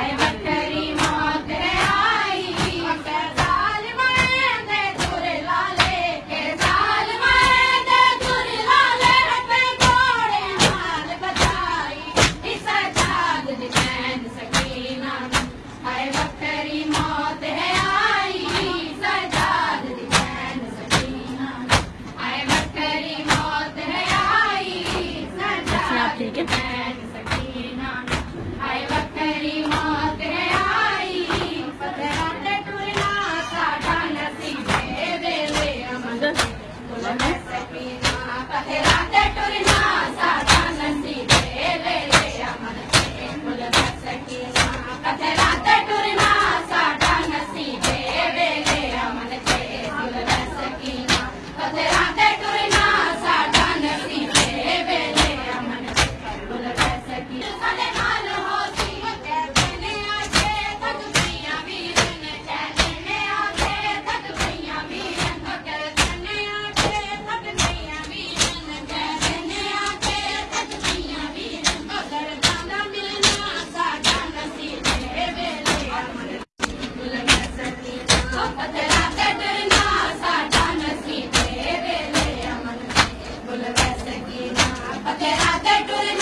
Bye. Okay, add that to the